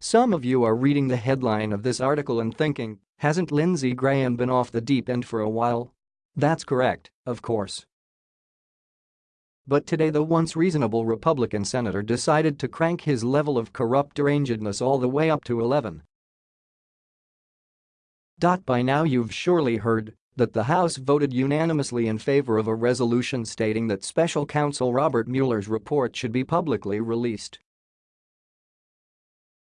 Some of you are reading the headline of this article and thinking, hasn't Lindsey Graham been off the deep end for a while? That's correct, of course. But today the once reasonable Republican senator decided to crank his level of corrupt derangedness all the way up to 11. By now you've surely heard that the House voted unanimously in favor of a resolution stating that special counsel Robert Mueller's report should be publicly released.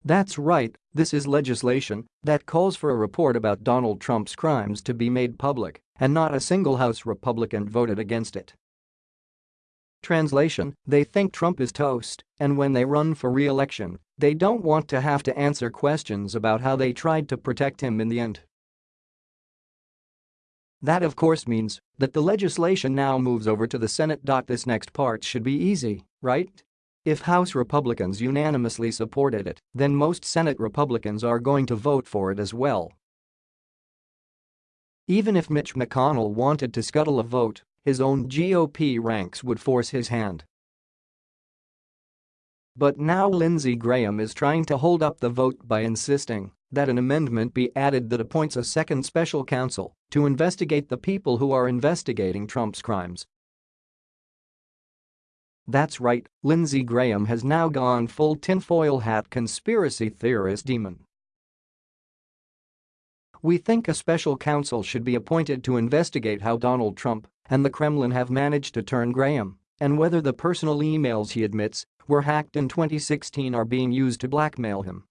That's right, this is legislation that calls for a report about Donald Trump's crimes to be made public, and not a single House Republican voted against it. Translation, they think Trump is toast, and when they run for re-election, they don't want to have to answer questions about how they tried to protect him in the end. That of course means that the legislation now moves over to the Senate. This next part should be easy, right? If House Republicans unanimously supported it, then most Senate Republicans are going to vote for it as well. Even if Mitch McConnell wanted to scuttle a vote, his own GOP ranks would force his hand. But now Lindsey Graham is trying to hold up the vote by insisting that an amendment be added that appoints a second special counsel to investigate the people who are investigating Trump's crimes. That's right, Lindsey Graham has now gone full tinfoil hat conspiracy theorist demon. We think a special counsel should be appointed to investigate how Donald Trump and the Kremlin have managed to turn Graham and whether the personal emails he admits were hacked in 2016 are being used to blackmail him.